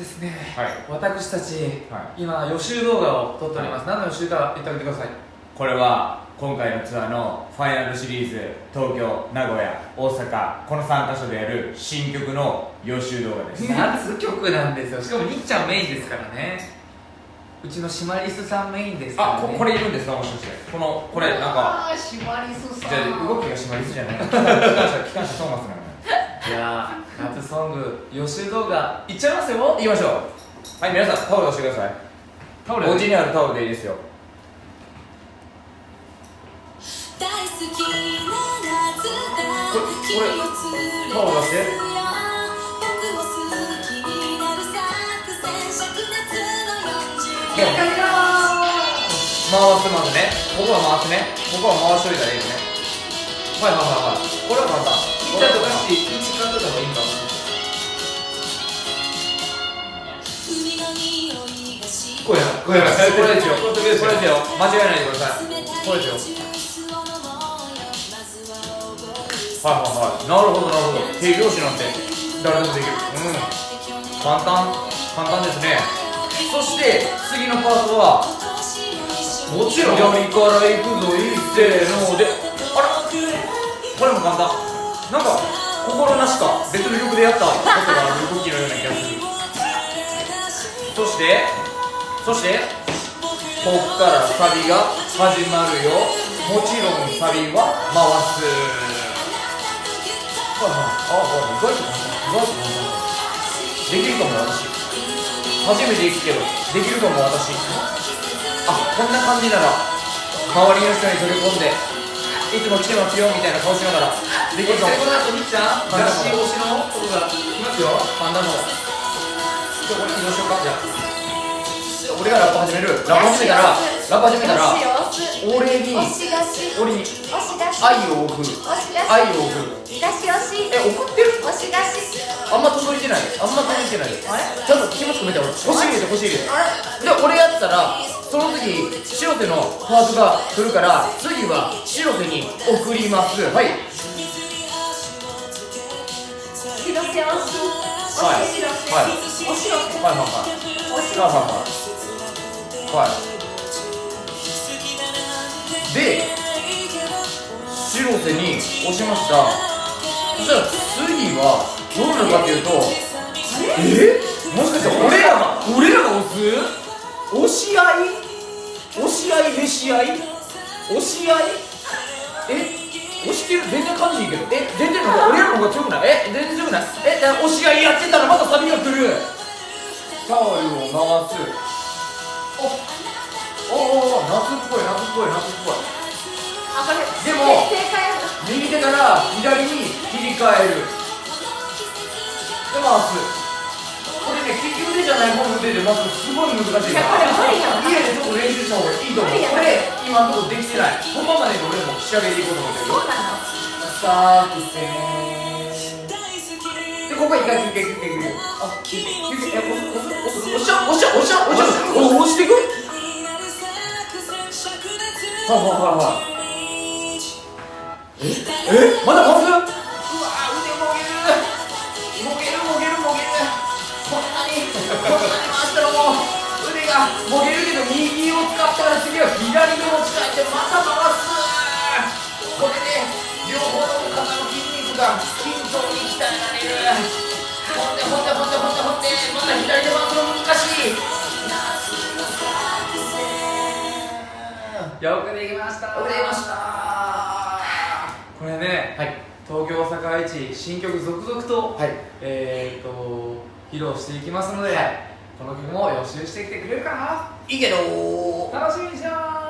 ですね、はい。私たち、はい。今予習動画を撮っております、何の予習か言ってあげてください。これは今回のツアーのファイナルシリーズ東京名古屋大阪この3カ所でやる新曲の予習動画です。夏曲なんですよ。しかもにっちゃんメインですからね。うちのシマリスさんメインですから、ね、あここれいるんですか？もしかして。このこれなんかあーシマリスさん。じゃあ動きが締まりすじゃない？機関車機関車トーマスなのよいやー夏ソング予習動画いっちゃいますよ。行きましょう。はい皆さんタオル出してください。タオル？お家にあるタオルでいいですよ。大好きな夏だ。これタオル出して。出すよ僕も好きになる作戦灼熱の40もう回すまずね。ここは回すね。ここは回しといたらいいよね。はいはいはいはい。これは簡単いっちゃんとかし位置感とかもいいかも海の匂いがしこれこれこれですよこれですよ間違えないでくださいこれですよはいはいはいなるほどなるほど手拍子なんて誰でもできるうん簡単簡単ですねそして次のパートはもちろん左から行くぞいっせーのであらこれも簡単。なんか心なしか別の曲でやったことがある動きのような気がする。そしてそしてこっからサビが始まるよ。もちろんサビは回す。はいはいああ意外と簡単意外と簡単できるかも私。初めて行くけどできるかも私。あこんな感じなら周りの人に取り込んでいつも来てますよみたいな顔しながら。できるかもこの後にっちゃんはい雑誌推しのとこが来ますよ。パンダの。じゃあこれ移動しようかじゃあ。俺がラップ始める。ラップ始めたらラップ始めたら俺に押し出し。俺に押し出し。愛を送る。押し出し。愛を送る。出し押し。え送ってる？押し出し。あんま届いてない。あんま届いてない。ちゃんと気持ち込めて俺。腰入れて腰入れて。で俺やったらその次白手のパートが来るから次は白手に送ります。はい。広瀬押しはい。はい。押し広瀬はい。はい。はい。はい。はい。で白瀬に押しましたそしたら次はどうなるかってい。うとえもしかして俺らが俺らが押す押し合い。押し合いへし合い？押し合い？え？押してる？全然感じいいけど。え？全然なん。か俺らの方が強くない？え？全然強くない。え？押し合いやってたらまたサビが来る。タオルを回す。おおお夏っぽい夏っぽい夏っぽい。あこれでも右手から左に切り替える。で回すじゃない方の腕で回すすごい難しいいやこれ無理やな家でちょっと練習した方がいいと思うこれ今のところできてない。本番までに俺も仕上げていこうと思ってるそうなの作戦でここ一回休憩休憩休憩あ休憩え押す押す押す押しゃ押しゃ押しゃ押しゃ押押していくはいはいはいはいええまだ回すほんでほんでほんでほんでほんでまた左で回すの難しいよくできました遅れましたこれね、はい東京大阪愛知新曲続々と、はいえー、と披露していきますので、この曲も予習してきてくれるかないいけど楽しみにしてます